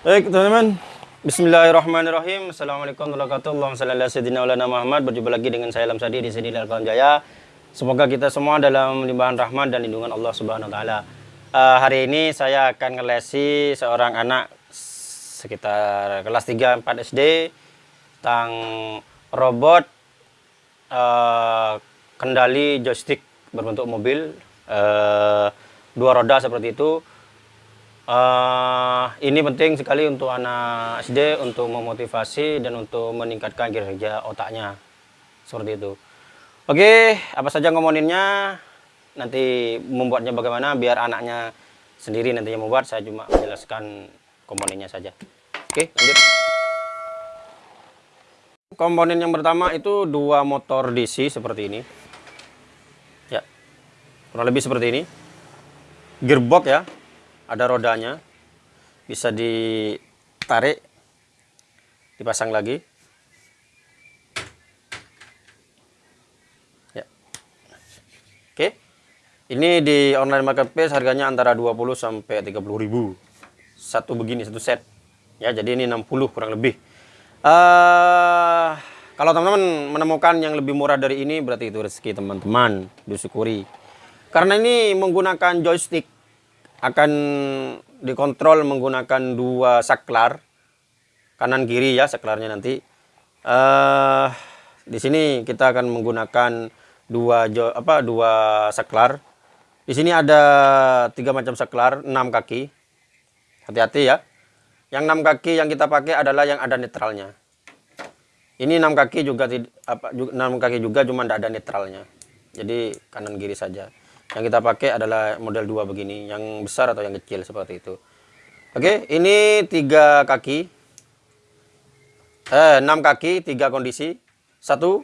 Baik teman-teman. Bismillahirrahmanirrahim. Assalamualaikum warahmatullahi wabarakatuh. Muhammad. Berjumpa lagi dengan saya Lamsadi di sini Kawan Jaya. Semoga kita semua dalam limpahan rahmat dan lindungan Allah Subhanahu wa taala. Uh, hari ini saya akan ngelesi seorang anak sekitar kelas 3 4 SD tentang robot uh, kendali joystick berbentuk mobil. Uh, dua roda seperti itu Uh, ini penting sekali untuk anak SD untuk memotivasi dan untuk meningkatkan kinerja otaknya seperti itu. Oke, apa saja ngomoninnya nanti membuatnya bagaimana biar anaknya sendiri nantinya membuat. Saya cuma menjelaskan komponennya saja. Oke, lanjut. Komponen yang pertama itu dua motor DC seperti ini. Ya, kurang lebih seperti ini. Gearbox ya, ada rodanya. Bisa ditarik. Dipasang lagi. Ya. Oke. Ini di online marketplace harganya antara 20 sampai 30 ribu. Satu begini satu set. Ya jadi ini 60 kurang lebih. Uh, kalau teman-teman menemukan yang lebih murah dari ini berarti itu rezeki teman-teman. Disyukuri. Karena ini menggunakan joystick akan dikontrol menggunakan dua saklar kanan kiri ya saklarnya nanti. Uh, di sini kita akan menggunakan dua jo, apa dua saklar di sini ada tiga macam saklar enam kaki. Hati-hati ya. Yang enam kaki yang kita pakai adalah yang ada netralnya. Ini enam kaki juga apa enam kaki juga cuma tidak ada netralnya. Jadi kanan kiri saja yang kita pakai adalah model dua begini, yang besar atau yang kecil seperti itu. Oke, ini tiga kaki, eh, enam kaki, tiga kondisi, satu,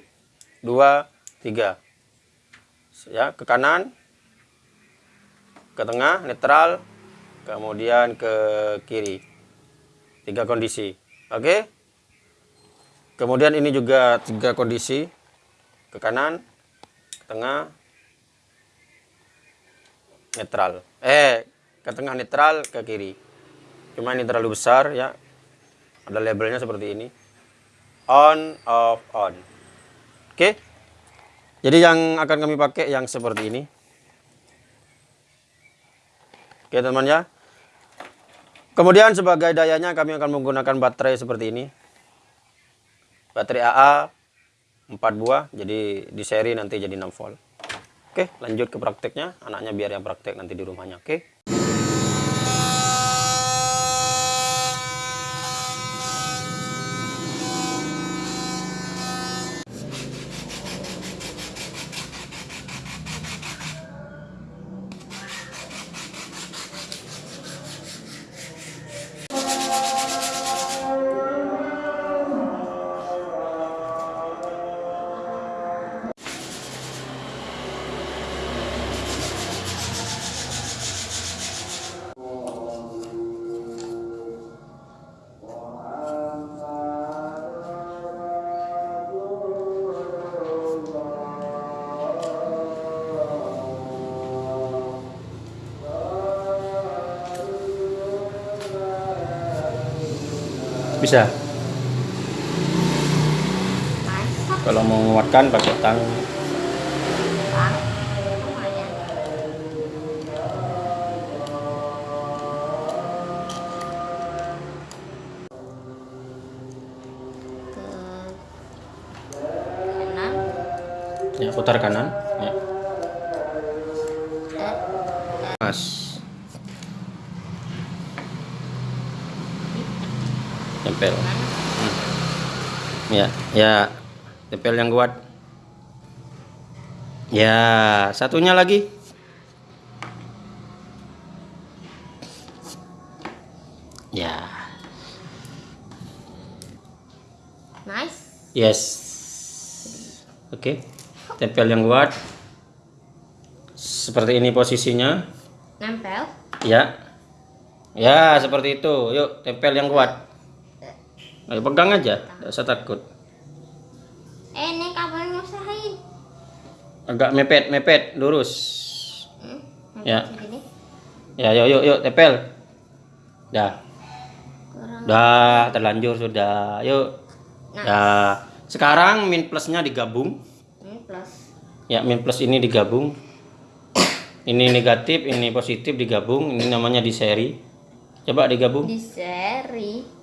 dua, tiga. Ya, ke kanan, ke tengah, netral, kemudian ke kiri. Tiga kondisi. Oke. Kemudian ini juga tiga kondisi, ke kanan, ke tengah, netral. Eh ke tengah netral ke kiri. Cuma ini terlalu besar ya. Ada labelnya seperti ini. On off on. Oke. Jadi yang akan kami pakai yang seperti ini. Oke teman ya. Kemudian sebagai dayanya kami akan menggunakan baterai seperti ini. Baterai AA 4 buah. Jadi di seri nanti jadi 6 volt Oke, lanjut ke prakteknya. Anaknya biar yang praktek nanti di rumahnya. Oke. Bisa. Kalau mau menguatkan pakai tang. Ya putar kanan. Ya. mas tempel hmm. ya ya. Tempel yang kuat. Ya satunya lagi. Ya. Nice. Yes. Oke. Okay. tempel yang kuat. Seperti ini posisinya. Nempel. Ya. Ya seperti itu. Yuk tempel yang kuat Ayo pegang aja, tidak usah takut. Eh, ini kabel nyusahin. Agak mepet, mepet, lurus. Hmm, ya. Ya, yuk, yuk, yuk, tepel. Dah. kurang Udah terlanjur sudah. Yuk. Nah. Ya. Sekarang min plusnya digabung. ini plus Ya, min plus ini digabung. Ini negatif, ini positif digabung. Ini namanya di seri. Coba digabung. di seri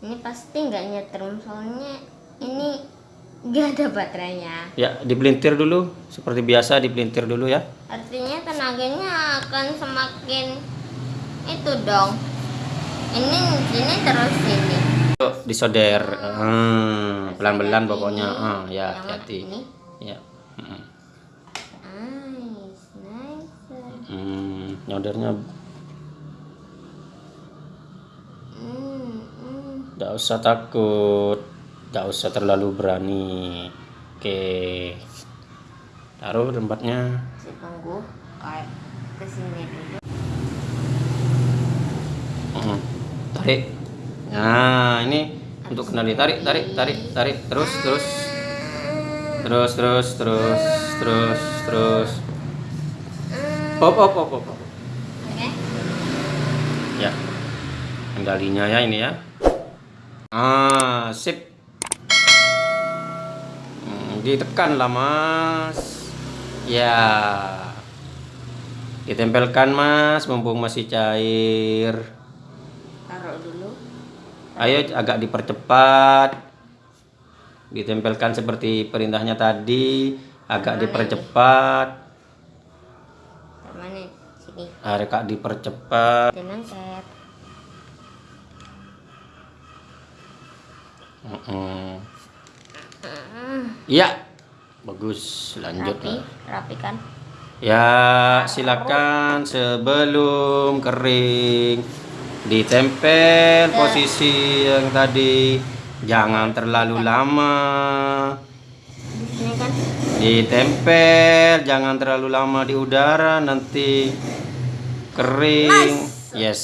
ini pasti nggak nyetrum soalnya ini nggak ada baterainya Ya, dipelintir dulu. Seperti biasa dipelintir dulu ya. artinya tenaganya akan semakin itu dong ini sini terus sini Yuk, disoder. Hmm, pelan-pelan pokoknya. Ini. Ah, ya, Yang mana? hati-hati. ini Ya. Mm. nice nice Hmm, nyodernya Tidak usah takut, tidak usah terlalu berani. Oke, taruh tempatnya. tunggu kayak ke sini dulu Hmm, Tarik. Nah, ini untuk kendali. Tarik, tarik, tarik, tarik. Terus, terus, terus, terus, terus, terus, terus. Hop, hop, hop. hop. oke Ya, kendalinya ya ini ya. Ah, sip. Hmm, ditekan lah mas. Ya. Ditempelkan mas, mumpung masih cair. taruh dulu Ayo agak dipercepat. Ditempelkan seperti perintahnya tadi, agak dipercepat. mana sini Agak dipercepat. Iya. Bagus, lanjut. rapi rapi kan Ya, silakan sebelum kering ditempel posisi yang tadi. Jangan terlalu lama. di sini kan Ditempel, jangan terlalu lama di udara nanti kering. Yes.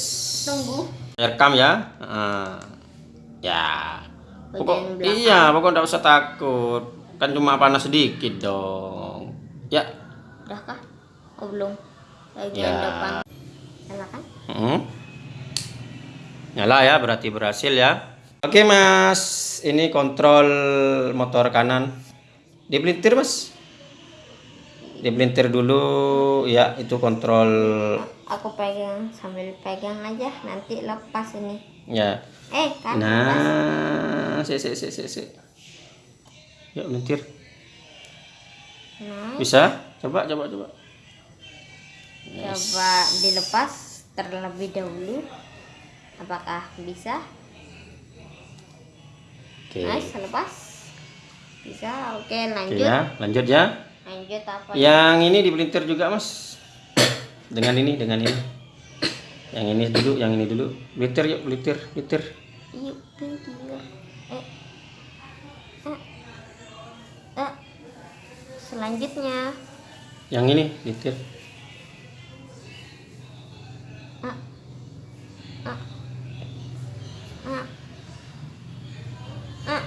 tunggu Rekam ya. Ya. Pokok iya, pokok enggak usah takut. Kan cuma panas sedikit dong. Ya. udah kah oh belum bagian Ya. depan nyala kan Hmm. Nyala ya, berarti berhasil ya. Oke mas, ini kontrol motor kanan. Dipelintir mas. Dipelintir dulu, ya itu kontrol. aku pegang sambil pegang aja nanti lepas ini Ya. eh kan lepas. Nah, si si si si si. Ya pelintir. nah Bisa? Coba coba coba. coba dilepas terlebih dahulu apakah bisa Oke. nice lepas bisa oke Oke lanjut ya, lanjut ya. lanjut apa Yang ini dipelintir juga mas. Dengan ini, dengan ini. Yang ini dulu, yang ini dulu. Pelintir yuk, pelintir, pelintir. yuk pinggir selanjutnya Yang ini, ah ah ah ah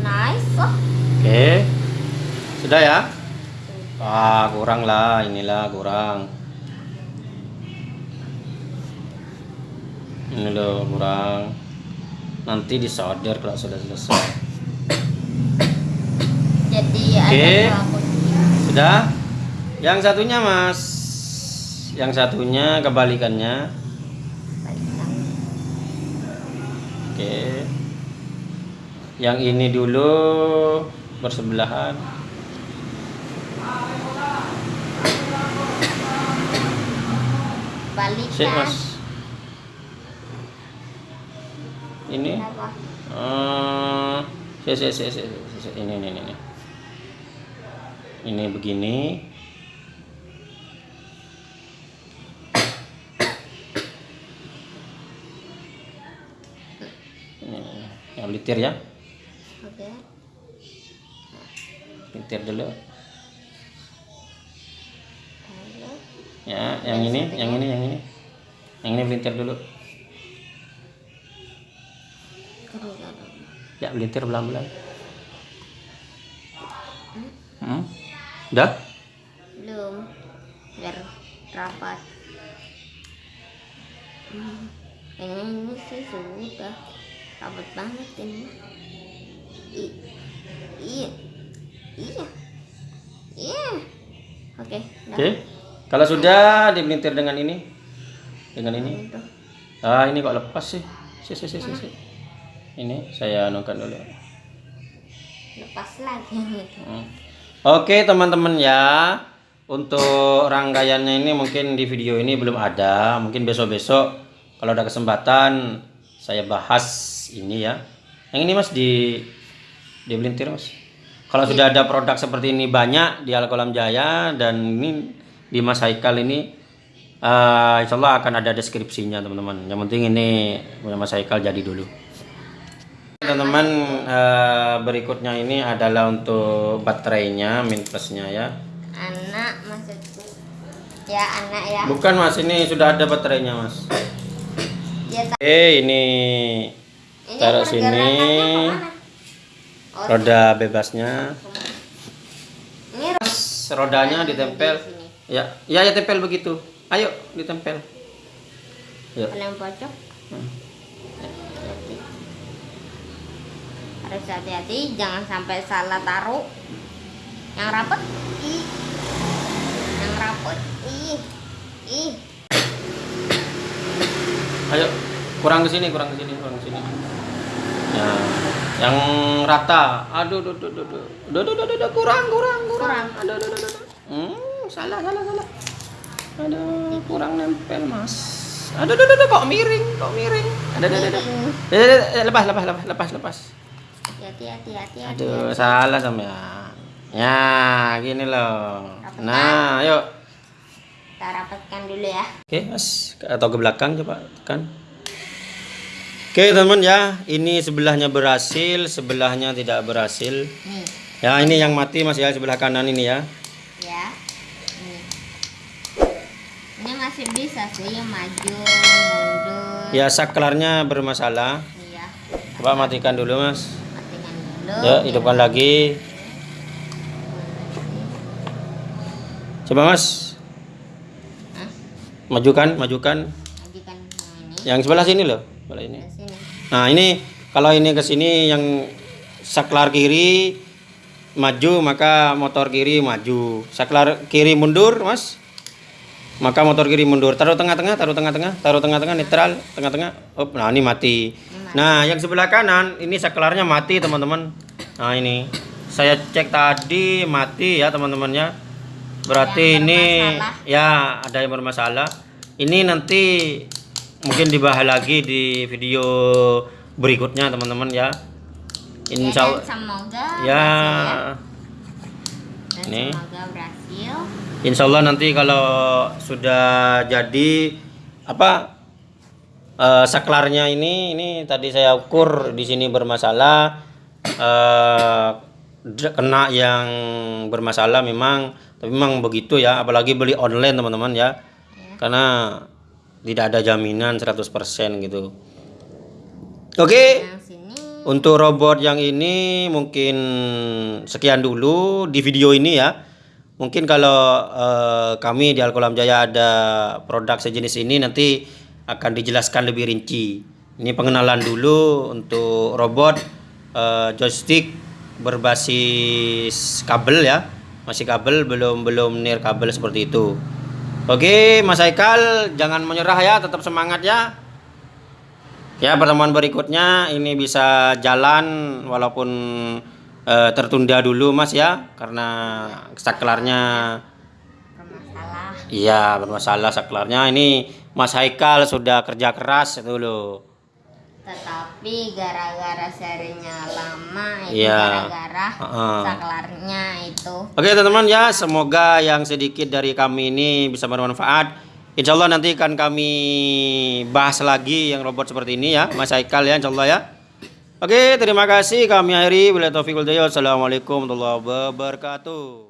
nice oh Oke. Sudah ya? Ah, kurang lah, inilah kurang. Ini loh kurang. Nanti disolder kalau sudah selesai. Jadi Oke. ada kunci Sudah? Yang satunya, Mas. Yang satunya kebalikannya. Balikan. Oke. Yang ini dulu bersebelahan. balikan Sik, Mas. Ini eh si, si, si, si, si, si, ini ini ini. Ini begini. Ini. Yang litir ya. oke Litir dulu. Ya, yang ini, yang ini, yang ini. Yang ini melintir dulu. Ya, melintir pelan-pelan. Udah? belum biar rapat Hmm. Kayaknya ini sih sudah rapet banget ini. I- iya, iya, iya. Oke, dah. Oke. Kalau sudah dipelintir dengan ini. Dengan ini. Ah, ini kok lepas sih? Si, si, si, si, si. Ini saya anukan dulu. Lepas lagi. Hmm. Oke, teman-teman ya. Untuk rangkaiannya ini mungkin di video ini belum ada. Mungkin besok-besok kalau ada kesempatan saya bahas ini ya. Yang ini Mas di dibelintir Mas. Kalau sudah ada produk seperti ini banyak di Alkolam Jaya dan ini di Mas Haikal ini eh insya Allah akan ada deskripsinya teman-teman. Yang penting ini punya Mas Haikal jadi dulu. Teman-teman eh, berikutnya ini adalah untuk baterainya min plusnya ya. Anak maksudku. Ya anak ya. Bukan Mas ini sudah ada baterainya Mas. Ya tak. Eh ini Ini taruh sini? Oh, roda bebasnya. ini ro- Mas, rodanya ditempel. di. Ya, ya ya tempel begitu. Ayo ditempel. Ya. Pojok. Hmm. Harus hati-hati, jangan sampai salah taruh. Yang rapet, ih. Yang rapet, ih. Ih. Ayo kurang ke sini, kurang ke sini, kurang ke sini. Ya, yang rata. Aduh, aduh, aduh, aduh, aduh, aduh, aduh, aduh, kurang, kurang, kurang. Aduh, aduh, aduh, aduh. Hmm, salah, salah, salah. Aduh, kurang nempel, Mas. Aduh, aduh, aduh, kok miring, kok miring. Aduh, aduh, aduh. Eh, eh, eh, lepas, lepas, lepas, lepas, lepas. Hati-hati, hati-hati, hati-hati. Aduh, salah sampean. Ya, gini loh. Nah, yuk. Kita rapatkan dulu ya. Oke, Mas. Atau ke belakang coba tekan. Oke, teman ya. Ini sebelahnya berhasil, sebelahnya tidak berhasil. Nih, Ya, ini yang mati Mas ya, sebelah kanan ini ya. ya. Ini. Ini masih bisa sih maju, mundur. Ya, saklarnya bermasalah. Iya. Coba matikan dulu, Mas. Ya, hidupkan lagi. Coba, Mas. Hah? Majukan, majukan. Majukan yang ini. Yang sebelah sini loh, sebelah ini. Sini. Nah ini kalau ini ke sini yang saklar kiri maju maka motor kiri maju. Saklar kiri mundur mas, maka motor kiri mundur. Taruh tengah-tengah, taruh tengah-tengah, taruh tengah-tengah netral, tengah-tengah. Oh, nah ini mati. mati. Nah yang sebelah kanan ini saklarnya mati teman-teman. Nah ini saya cek tadi mati ya teman-temannya. Berarti ini ya ada yang bermasalah. Ini nanti mungkin dibahas lagi di video berikutnya teman-teman ya. Insya ya, Allah. dan semoga Ya, ya. Nih. semoga berhasil. Insya Allah nanti kalau sudah jadi apa eh, saklarnya ini, ini tadi saya ukur di sini bermasalah, d- kena yang bermasalah memang, tapi memang begitu ya. Apalagi beli online teman-teman ya, karena tidak ada jaminan 100% gitu. Oke. Yang sini Untuk robot yang ini mungkin sekian dulu di video ini ya. Mungkin kalau eh, kami di Alkolam Jaya ada produk sejenis ini nanti akan dijelaskan lebih rinci. Ini pengenalan dulu untuk robot eh, joystick berbasis kabel ya. Masih kabel belum belum nir kabel seperti itu. Oke, Mas Haikal jangan menyerah ya, tetap semangat ya. Ya pertemuan berikutnya ini bisa jalan walaupun eh, tertunda dulu mas ya karena saklarnya bermasalah. iya bermasalah saklarnya ini Mas Haikal sudah kerja keras loh Tetapi gara-gara serinya lama itu Iya. gara-gara Heeh. saklarnya itu. Oke teman-teman ya semoga yang sedikit dari kami ini bisa bermanfaat Insya Allah nanti akan kami bahas lagi yang robot seperti ini ya Mas Haikal ya Insya Allah ya Oke terima kasih. Kami akhiri. Wassalamualaikum warahmatullahi wabarakatuh